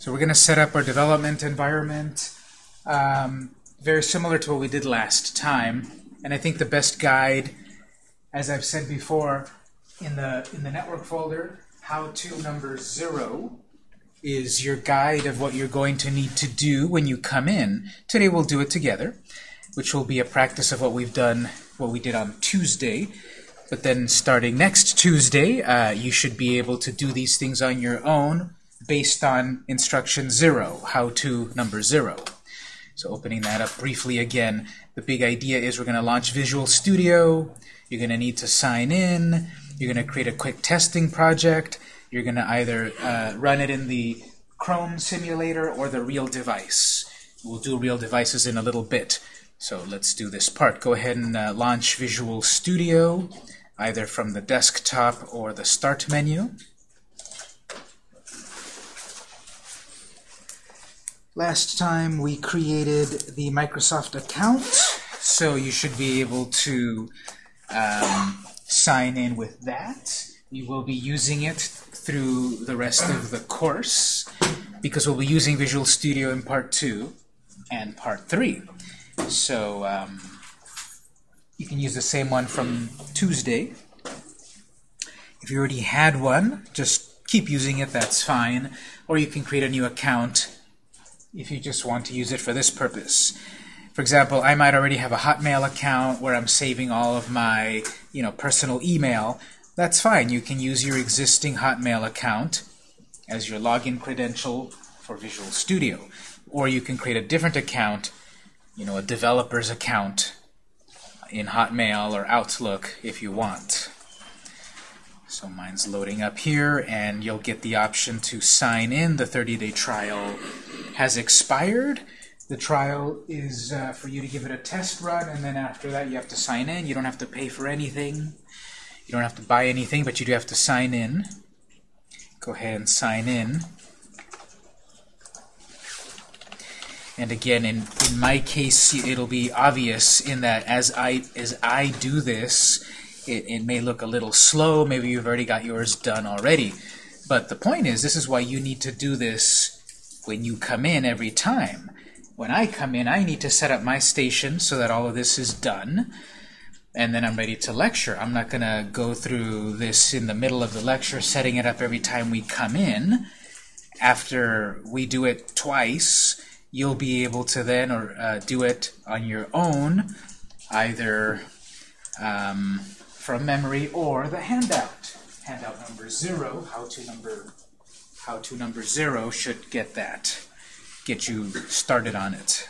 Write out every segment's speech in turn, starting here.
So we're going to set up our development environment um, very similar to what we did last time. And I think the best guide, as I've said before, in the in the network folder, how to number zero is your guide of what you're going to need to do when you come in. Today we'll do it together, which will be a practice of what we've done, what we did on Tuesday. But then starting next Tuesday, uh, you should be able to do these things on your own based on instruction zero, how to number zero. So opening that up briefly again, the big idea is we're going to launch Visual Studio. You're going to need to sign in. You're going to create a quick testing project. You're going to either uh, run it in the Chrome simulator or the real device. We'll do real devices in a little bit. So let's do this part. Go ahead and uh, launch Visual Studio, either from the desktop or the Start menu. Last time we created the Microsoft account, so you should be able to um, sign in with that. We will be using it through the rest of the course because we'll be using Visual Studio in Part 2 and Part 3. So um, you can use the same one from Tuesday. If you already had one, just keep using it, that's fine. Or you can create a new account if you just want to use it for this purpose. For example, I might already have a Hotmail account where I'm saving all of my you know, personal email. That's fine. You can use your existing Hotmail account as your login credential for Visual Studio. Or you can create a different account, you know, a developer's account in Hotmail or Outlook if you want. So mine's loading up here, and you'll get the option to sign in. The 30-day trial has expired. The trial is uh, for you to give it a test run, and then after that you have to sign in. You don't have to pay for anything. You don't have to buy anything, but you do have to sign in. Go ahead and sign in. And again, in, in my case, it'll be obvious in that as I, as I do this, it, it may look a little slow. Maybe you've already got yours done already. But the point is, this is why you need to do this when you come in every time. When I come in, I need to set up my station so that all of this is done, and then I'm ready to lecture. I'm not going to go through this in the middle of the lecture, setting it up every time we come in. After we do it twice, you'll be able to then or uh, do it on your own, either um, from memory or the handout. Handout number zero, how to number how to number zero should get that get you started on it.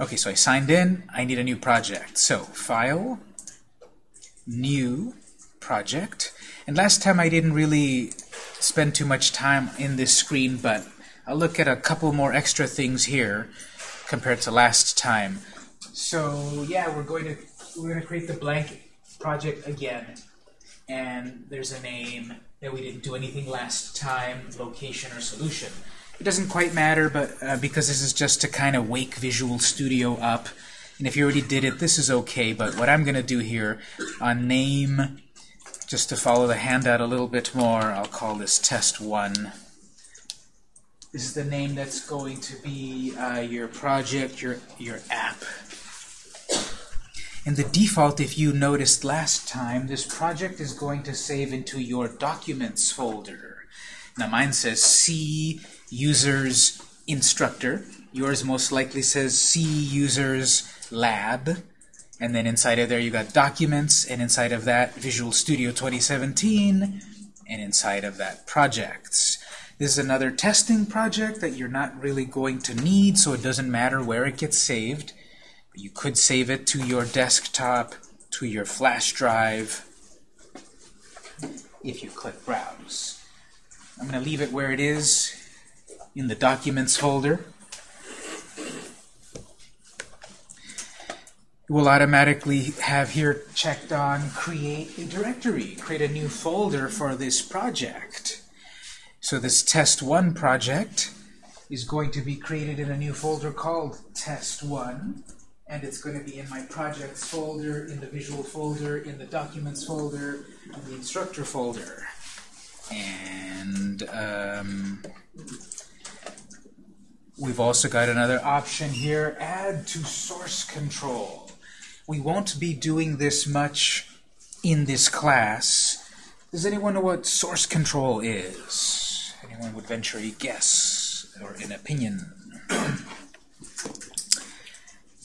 Okay, so I signed in. I need a new project. So, File, New Project. And last time I didn't really spend too much time in this screen, but I'll look at a couple more extra things here compared to last time. So, yeah, we're going to we're going to create the blank project again. And there's a name that we didn't do anything last time, location or solution. It doesn't quite matter, but uh, because this is just to kind of wake Visual Studio up, and if you already did it, this is okay, but what I'm going to do here on name, just to follow the handout a little bit more, I'll call this test 1. This is the name that's going to be uh, your project, your, your app. And the default, if you noticed last time, this project is going to save into your Documents folder. Now mine says C users instructor. Yours most likely says C users lab. And then inside of there you got documents, and inside of that Visual Studio 2017, and inside of that projects. This is another testing project that you're not really going to need, so it doesn't matter where it gets saved. You could save it to your desktop, to your flash drive, if you click Browse. I'm going to leave it where it is in the Documents folder. We'll automatically have here checked on Create a Directory, create a new folder for this project. So this Test1 project is going to be created in a new folder called Test1, and it's going to be in my Projects folder, in the Visual folder, in the Documents folder, in the Instructor folder. And um, we've also got another option here, add to source control. We won't be doing this much in this class. Does anyone know what source control is? Anyone would venture a guess or an opinion?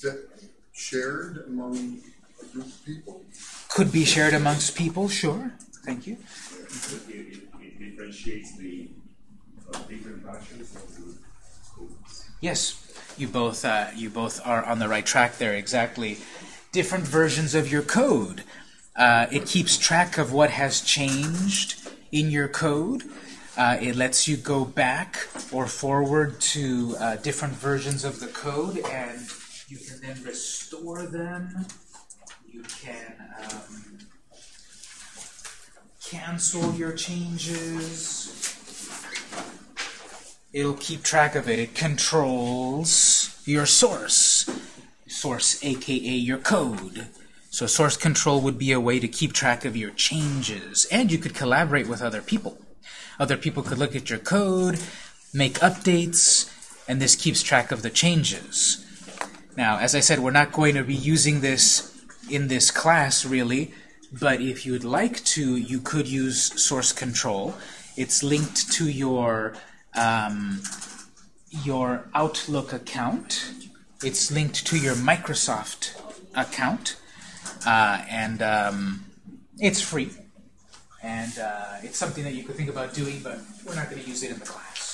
That shared among a group of people? Could be shared amongst people, sure. Thank you. It, it, it differentiates the uh, different of the codes. Yes, you both uh, you both are on the right track there. Exactly, different versions of your code. Uh, it keeps track of what has changed in your code. Uh, it lets you go back or forward to uh, different versions of the code, and you can then restore them. You can um, cancel your changes. It'll keep track of it. It controls your source. Source, aka your code. So source control would be a way to keep track of your changes. And you could collaborate with other people. Other people could look at your code, make updates, and this keeps track of the changes. Now, as I said, we're not going to be using this in this class, really, but if you'd like to, you could use source control. It's linked to your um, your Outlook account. It's linked to your Microsoft account, uh, and um, it's free. And uh, it's something that you could think about doing, but we're not going to use it in the class.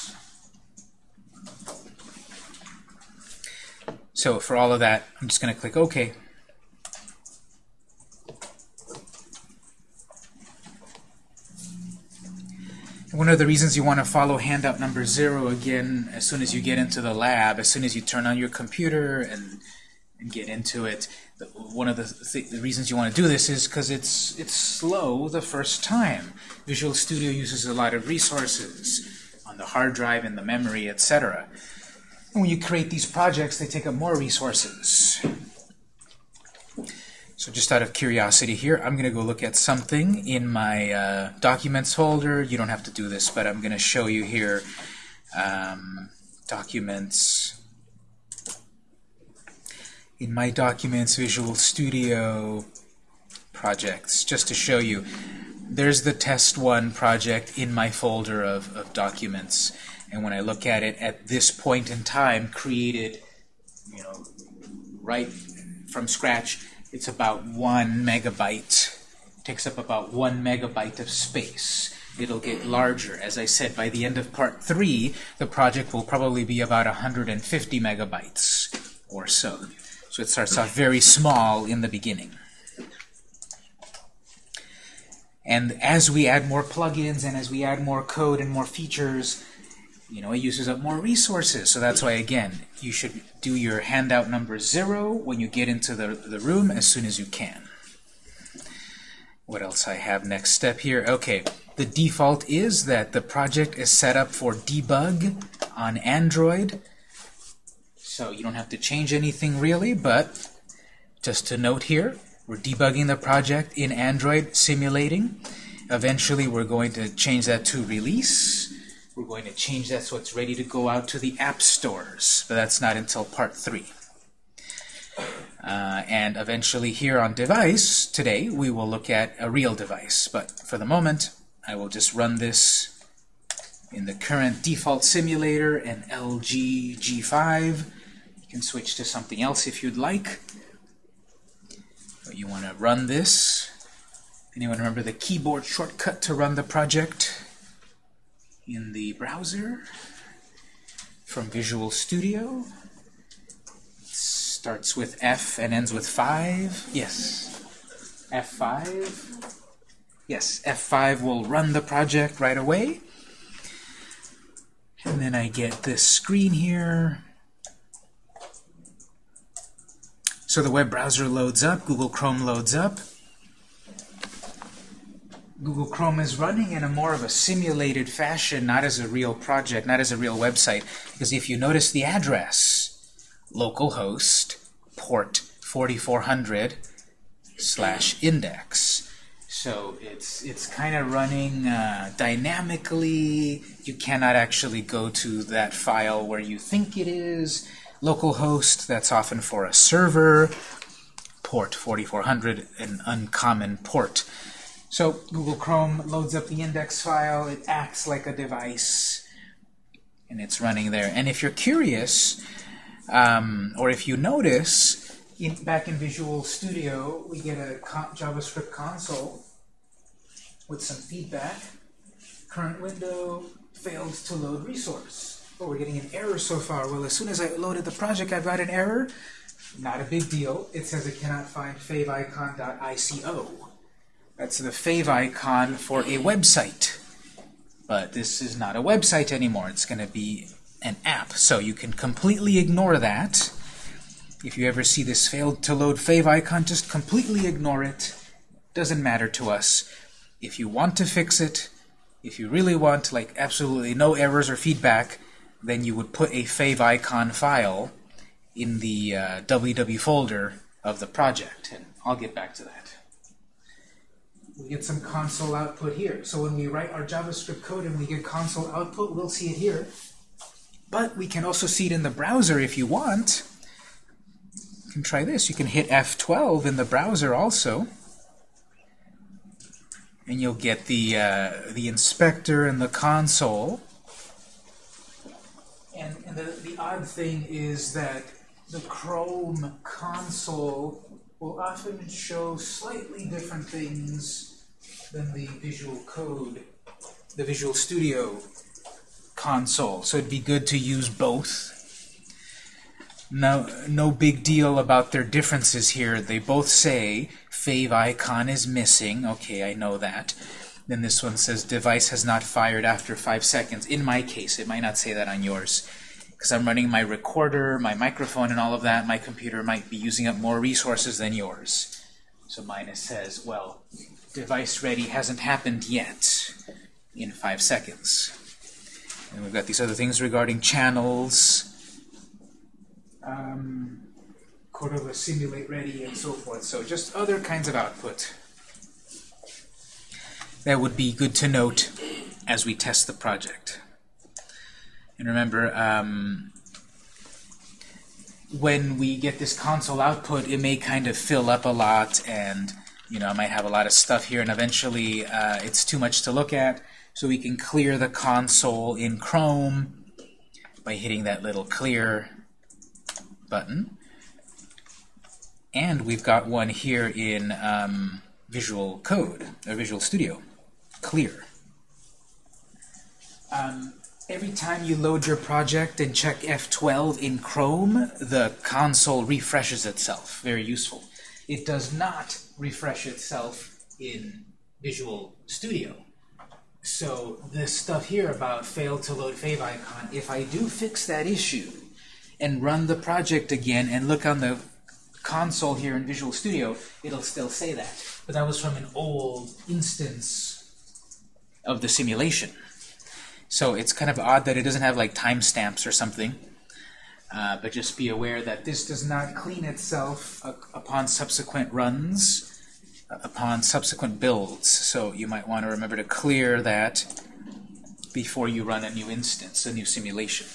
So for all of that, I'm just going to click OK. One of the reasons you want to follow handout number zero again as soon as you get into the lab, as soon as you turn on your computer and, and get into it, the, one of the, th the reasons you want to do this is because it's, it's slow the first time. Visual Studio uses a lot of resources on the hard drive and the memory, etc. And when you create these projects, they take up more resources. So just out of curiosity here, I'm going to go look at something in my uh, Documents folder. You don't have to do this, but I'm going to show you here um, Documents. In my Documents Visual Studio projects, just to show you, there's the Test 1 project in my folder of, of documents. And when I look at it at this point in time, created you know, right from scratch, it's about one megabyte. takes up about one megabyte of space. It'll get larger. As I said, by the end of part three, the project will probably be about 150 megabytes or so. So it starts off very small in the beginning. And as we add more plugins and as we add more code and more features, you know, it uses up more resources. So that's why, again, you should do your handout number zero when you get into the, the room as soon as you can. What else I have next step here? Okay, the default is that the project is set up for debug on Android. So you don't have to change anything really, but just to note here, we're debugging the project in Android simulating. Eventually we're going to change that to release. We're going to change that so it's ready to go out to the app stores, but that's not until part 3. Uh, and eventually here on device, today, we will look at a real device. But for the moment, I will just run this in the current default simulator and LG G5. You can switch to something else if you'd like. But you want to run this. Anyone remember the keyboard shortcut to run the project? In the browser from Visual Studio. Starts with F and ends with 5. Yes. F5. Yes, F5 will run the project right away. And then I get this screen here. So the web browser loads up, Google Chrome loads up. Google Chrome is running in a more of a simulated fashion, not as a real project, not as a real website. Because if you notice the address, localhost port 4400 slash index. So it's it's kind of running uh, dynamically. You cannot actually go to that file where you think it is. Localhost, that's often for a server. Port 4400, an uncommon port. So Google Chrome loads up the index file. It acts like a device, and it's running there. And if you're curious, um, or if you notice, in, back in Visual Studio, we get a co JavaScript console with some feedback. Current window failed to load resource. Oh, we're getting an error so far. Well, as soon as I loaded the project, I got an error. Not a big deal. It says it cannot find favicon.ico. That's the fave icon for a website. But this is not a website anymore. It's going to be an app. So you can completely ignore that. If you ever see this failed to load fave icon, just completely ignore it. Doesn't matter to us. If you want to fix it, if you really want like absolutely no errors or feedback, then you would put a fave icon file in the uh, www folder of the project. And I'll get back to that. We get some console output here. So when we write our JavaScript code and we get console output, we'll see it here. But we can also see it in the browser if you want. You can try this. You can hit F12 in the browser also. And you'll get the, uh, the inspector and the console. And, and the, the odd thing is that the Chrome console will often show slightly different things than the Visual Code, the Visual Studio console. So it'd be good to use both. No, no big deal about their differences here. They both say fave icon is missing. Okay, I know that. Then this one says device has not fired after five seconds. In my case, it might not say that on yours. Because I'm running my recorder, my microphone, and all of that, my computer might be using up more resources than yours. So minus says, well, device ready hasn't happened yet in five seconds. And we've got these other things regarding channels, um, Cordova simulate ready, and so forth. So just other kinds of output that would be good to note as we test the project. And remember, um, when we get this console output, it may kind of fill up a lot, and you know, I might have a lot of stuff here, and eventually uh, it's too much to look at. So we can clear the console in Chrome by hitting that little clear button. And we've got one here in um, Visual Code, or Visual Studio, clear. Um, every time you load your project and check F12 in Chrome, the console refreshes itself. Very useful. It does not refresh itself in Visual Studio. So this stuff here about failed to load fave icon, if I do fix that issue and run the project again and look on the console here in Visual Studio, it'll still say that. But that was from an old instance of the simulation. So it's kind of odd that it doesn't have like timestamps or something. Uh, but just be aware that this does not clean itself upon subsequent runs upon subsequent builds. So you might want to remember to clear that before you run a new instance, a new simulation.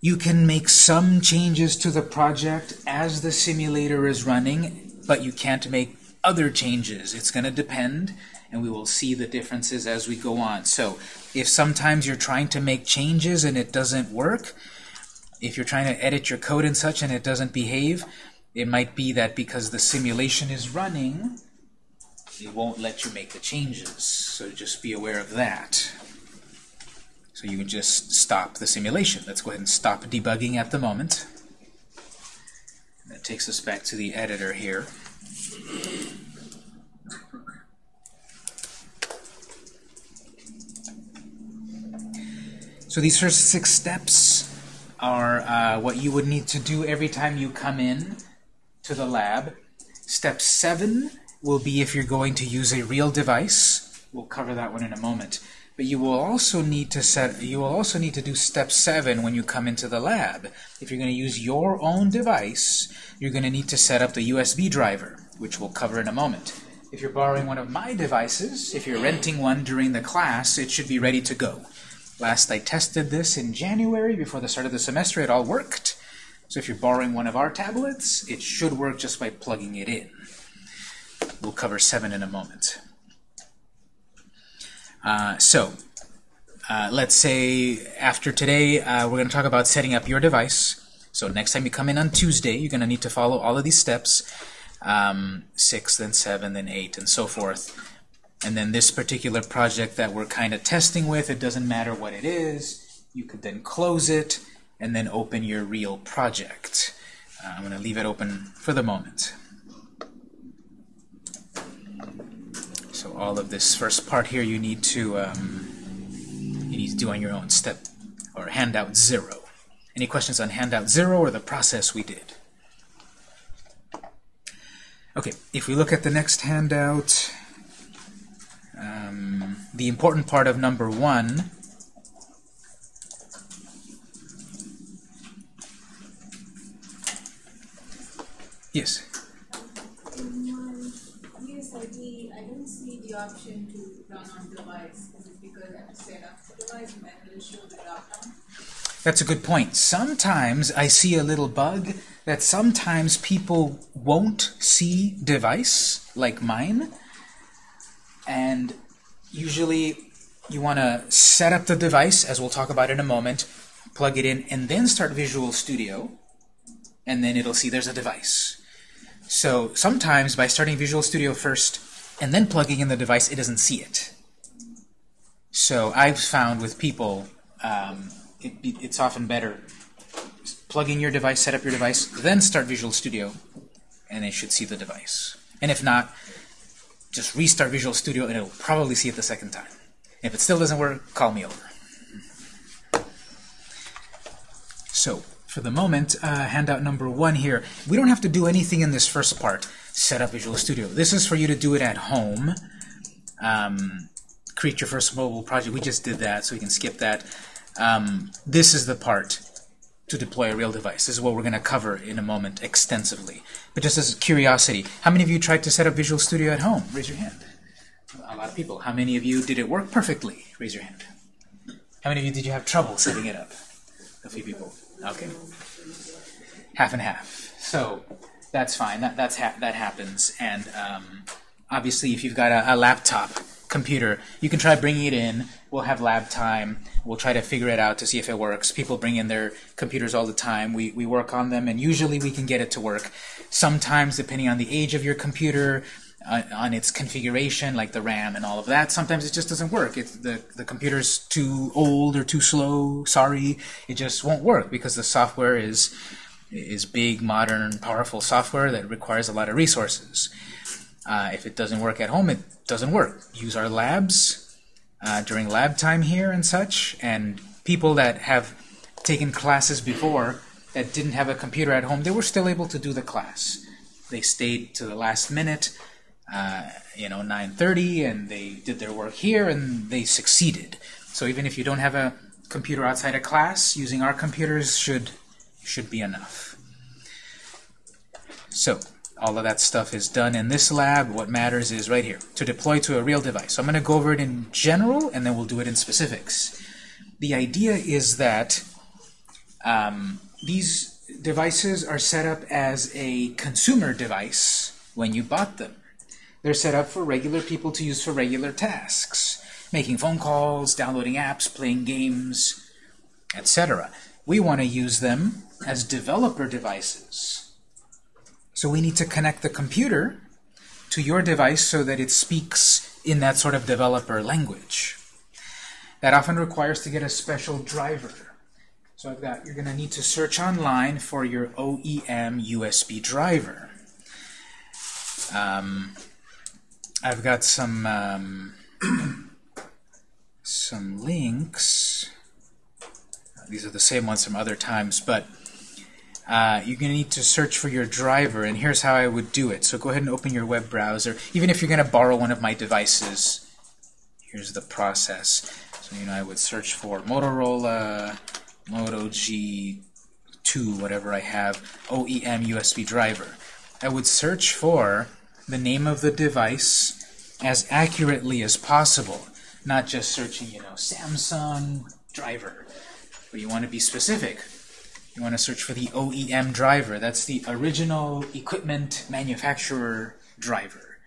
You can make some changes to the project as the simulator is running, but you can't make other changes. It's going to depend, and we will see the differences as we go on. So if sometimes you're trying to make changes and it doesn't work, if you're trying to edit your code and such and it doesn't behave, it might be that because the simulation is running, it won't let you make the changes. So just be aware of that. So you can just stop the simulation. Let's go ahead and stop debugging at the moment. That takes us back to the editor here. So these first six steps are uh, what you would need to do every time you come in to the lab. Step 7 will be if you're going to use a real device. We'll cover that one in a moment. but you will also need to set you will also need to do step seven when you come into the lab. If you're going to use your own device, you're going to need to set up the USB driver, which we'll cover in a moment. If you're borrowing one of my devices, if you're renting one during the class, it should be ready to go. Last I tested this in January before the start of the semester, it all worked. So if you're borrowing one of our tablets, it should work just by plugging it in. We'll cover 7 in a moment. Uh, so, uh, let's say after today, uh, we're going to talk about setting up your device. So next time you come in on Tuesday, you're going to need to follow all of these steps. Um, 6, then 7, then 8, and so forth. And then this particular project that we're kind of testing with, it doesn't matter what it is. You could then close it and then open your real project. Uh, I'm going to leave it open for the moment. So all of this first part here you need to um, you need to do on your own step or handout zero. Any questions on handout zero or the process we did? Okay, if we look at the next handout, the important part of number one Yes. I don't see the option to run on device. That's a good point. Sometimes I see a little bug that sometimes people won't see device like mine. And usually you want to set up the device, as we'll talk about in a moment, plug it in, and then start Visual Studio. And then it'll see there's a device. So sometimes by starting Visual Studio first and then plugging in the device, it doesn't see it. So I've found with people, um, it, it's often better plug in your device, set up your device, then start Visual Studio, and it should see the device. And if not, just restart Visual Studio and it'll probably see it the second time. If it still doesn't work, call me over. So, for the moment, uh, handout number one here, we don't have to do anything in this first part, set up Visual Studio. This is for you to do it at home. Um, create your first mobile project. We just did that, so we can skip that. Um, this is the part to deploy a real device. This is what we're going to cover in a moment extensively. But just as a curiosity, how many of you tried to set up Visual Studio at home? Raise your hand. A lot of people. How many of you did it work perfectly? Raise your hand. How many of you did you have trouble setting it up? A few people. Okay. Half and half. So that's fine. That that's ha that happens. And um, obviously, if you've got a, a laptop computer, you can try bringing it in. We'll have lab time. We'll try to figure it out to see if it works. People bring in their computers all the time. We, we work on them, and usually we can get it to work. Sometimes, depending on the age of your computer, uh, on its configuration, like the RAM and all of that, sometimes it just doesn't work. It's the, the computer's too old or too slow, sorry. It just won't work because the software is, is big, modern, powerful software that requires a lot of resources. Uh, if it doesn't work at home, it doesn't work. Use our labs uh, during lab time here and such, and people that have taken classes before that didn't have a computer at home, they were still able to do the class. They stayed to the last minute, uh, you know, 9.30, and they did their work here, and they succeeded. So even if you don't have a computer outside of class, using our computers should should be enough. So all of that stuff is done in this lab. What matters is right here, to deploy to a real device. So I'm going to go over it in general, and then we'll do it in specifics. The idea is that um, these devices are set up as a consumer device when you bought them. They're set up for regular people to use for regular tasks, making phone calls, downloading apps, playing games, etc. We want to use them as developer devices. So we need to connect the computer to your device so that it speaks in that sort of developer language. That often requires to get a special driver. So I've got, you're going to need to search online for your OEM USB driver. Um, I've got some um, some links. These are the same ones from other times, but uh, you're going to need to search for your driver, and here's how I would do it. So go ahead and open your web browser. Even if you're going to borrow one of my devices, here's the process. So, you know, I would search for Motorola Moto G2, whatever I have, OEM USB driver. I would search for the name of the device as accurately as possible, not just searching, you know, Samsung driver. But you want to be specific. You want to search for the OEM driver. That's the original equipment manufacturer driver.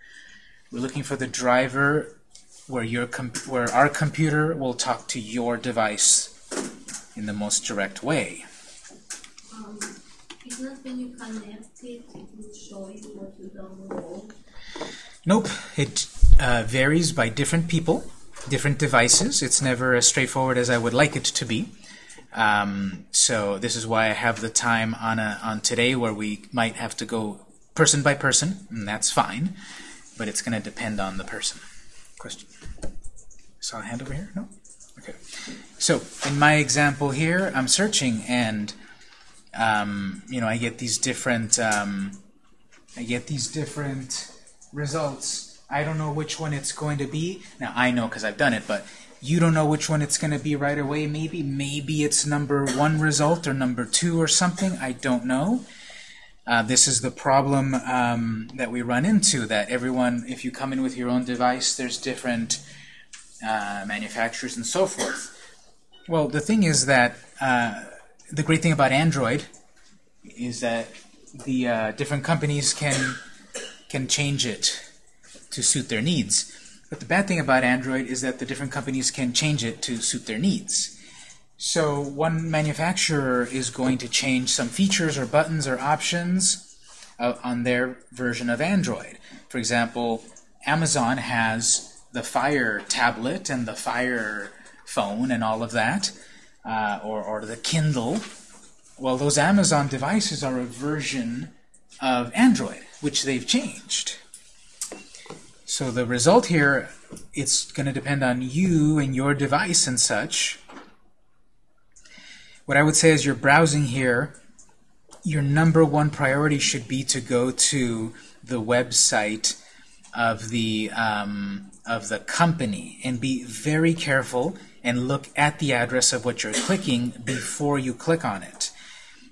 We're looking for the driver where your where our computer will talk to your device in the most direct way. Um, it's not when you connect it, it will show you what you download. Nope. It uh, varies by different people, different devices. It's never as straightforward as I would like it to be. Um, so this is why I have the time on a, on today where we might have to go person by person, and that's fine. But it's going to depend on the person. Question. Saw a hand over here? No? Okay. So in my example here, I'm searching and um, you know I get these different um, I get these different results. I don't know which one it's going to be. Now I know because I've done it, but you don't know which one it's going to be right away. Maybe maybe it's number one result or number two or something. I don't know. Uh, this is the problem um, that we run into, that everyone, if you come in with your own device, there's different uh, manufacturers and so forth. Well, the thing is that uh, the great thing about Android is that the uh, different companies can can change it to suit their needs. But the bad thing about Android is that the different companies can change it to suit their needs. So one manufacturer is going to change some features or buttons or options uh, on their version of Android. For example, Amazon has the Fire tablet and the Fire phone and all of that, uh, or, or the Kindle. Well, those Amazon devices are a version of Android, which they've changed. So the result here, it's going to depend on you and your device and such, what I would say is you're browsing here, your number one priority should be to go to the website of the um, of the company and be very careful and look at the address of what you're clicking before you click on it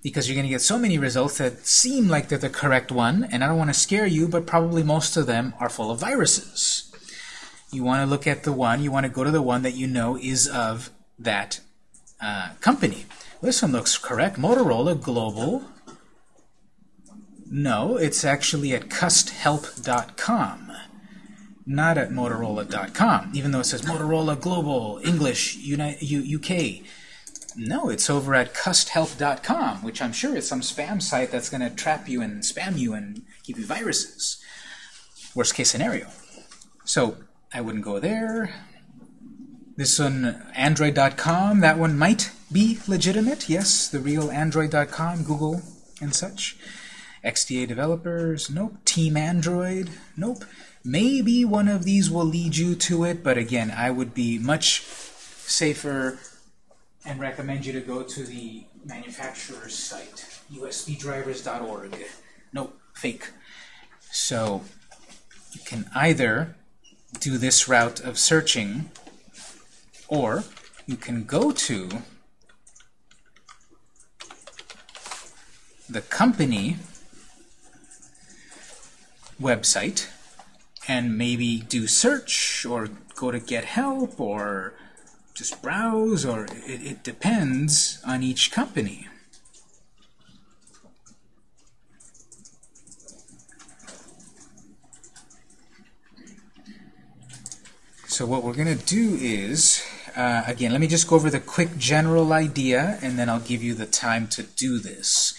because you're going to get so many results that seem like they're the correct one and I don't want to scare you but probably most of them are full of viruses you want to look at the one you want to go to the one that you know is of that uh, company this one looks correct. Motorola Global. No, it's actually at custhelp.com, not at motorola.com, even though it says Motorola Global, English, UK. No, it's over at custhelp.com, which I'm sure is some spam site that's going to trap you and spam you and give you viruses. Worst case scenario. So I wouldn't go there. This one, Android.com, that one might be legitimate. Yes, the real Android.com, Google and such. XDA developers, nope. Team Android, nope. Maybe one of these will lead you to it, but again, I would be much safer and recommend you to go to the manufacturer's site, usbdrivers.org. Nope, fake. So you can either do this route of searching or you can go to the company website and maybe do search or go to get help or just browse or it, it depends on each company. So what we're going to do is uh, again, let me just go over the quick general idea, and then I'll give you the time to do this.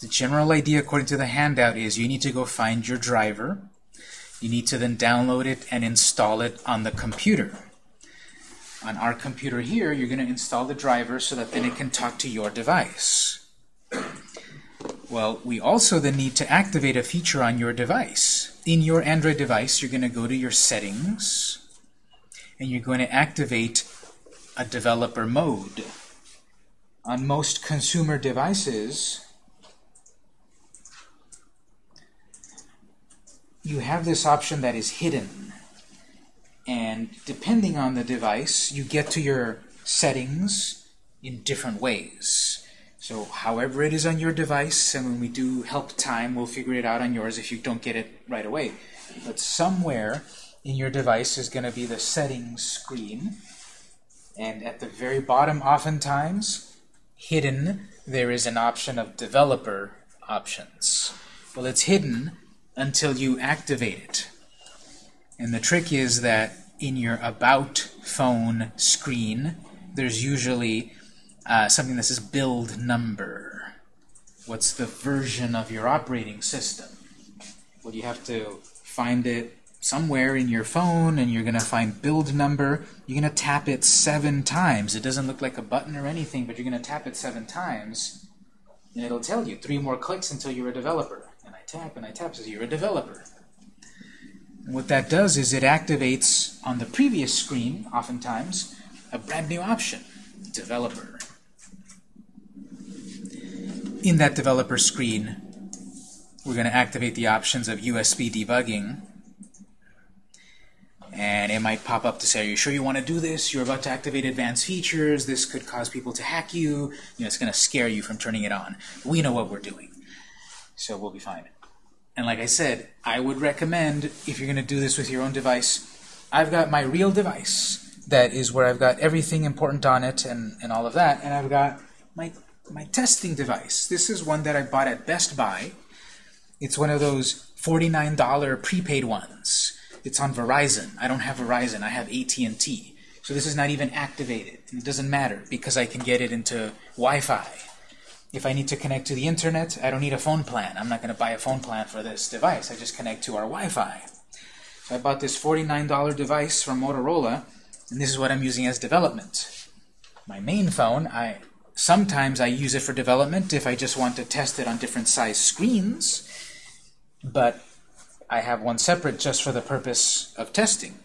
The general idea, according to the handout, is you need to go find your driver. You need to then download it and install it on the computer. On our computer here, you're going to install the driver so that then it can talk to your device. Well, we also then need to activate a feature on your device. In your Android device, you're going to go to your settings, and you're going to activate a developer mode. On most consumer devices, you have this option that is hidden. And depending on the device, you get to your settings in different ways. So however it is on your device, and when we do help time, we'll figure it out on yours if you don't get it right away. But somewhere in your device is going to be the settings screen. And at the very bottom, oftentimes, hidden, there is an option of developer options. Well, it's hidden until you activate it. And the trick is that in your About phone screen, there's usually uh, something that says build number. What's the version of your operating system? Well, you have to find it somewhere in your phone, and you're going to find build number. You're going to tap it seven times. It doesn't look like a button or anything, but you're going to tap it seven times, and it'll tell you three more clicks until you're a developer. And I tap and I tap, says you're a developer. What that does is it activates on the previous screen, oftentimes, a brand new option, developer. In that developer screen, we're going to activate the options of USB debugging. And it might pop up to say, are you sure you want to do this? You're about to activate advanced features. This could cause people to hack you. You know, it's going to scare you from turning it on. We know what we're doing. So we'll be fine. And like I said, I would recommend, if you're going to do this with your own device, I've got my real device. That is where I've got everything important on it and, and all of that. And I've got my, my testing device. This is one that I bought at Best Buy. It's one of those $49 prepaid ones. It's on Verizon. I don't have Verizon. I have AT&T. So this is not even activated. It doesn't matter because I can get it into Wi-Fi. If I need to connect to the internet, I don't need a phone plan. I'm not going to buy a phone plan for this device. I just connect to our Wi-Fi. So I bought this $49 device from Motorola, and this is what I'm using as development. My main phone, I sometimes I use it for development if I just want to test it on different size screens, but I have one separate just for the purpose of testing.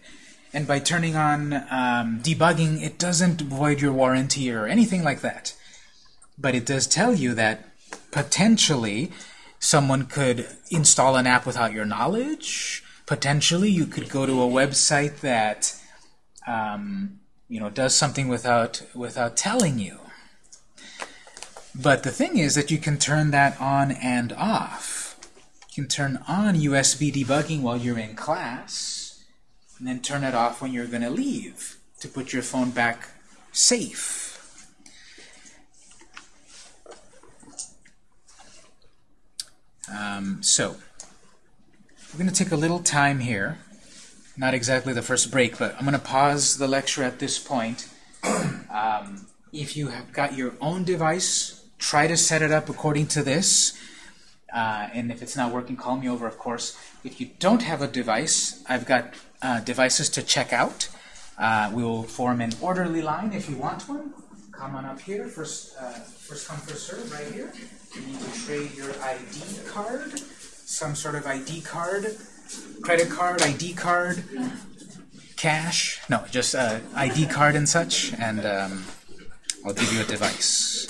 And by turning on um, debugging, it doesn't void your warranty or anything like that. But it does tell you that potentially someone could install an app without your knowledge. Potentially you could go to a website that um, you know does something without without telling you. But the thing is that you can turn that on and off. You can turn on USB debugging while you're in class, and then turn it off when you're going to leave to put your phone back safe. Um, so, we're going to take a little time here. Not exactly the first break, but I'm going to pause the lecture at this point. Um, if you have got your own device, try to set it up according to this. Uh, and if it's not working, call me over, of course. If you don't have a device, I've got uh, devices to check out. Uh, we will form an orderly line if you want one. Come on up here. First, uh, first come, first serve, right here. You need to trade your ID card, some sort of ID card, credit card, ID card, cash. No, just uh, ID card and such, and um, I'll give you a device.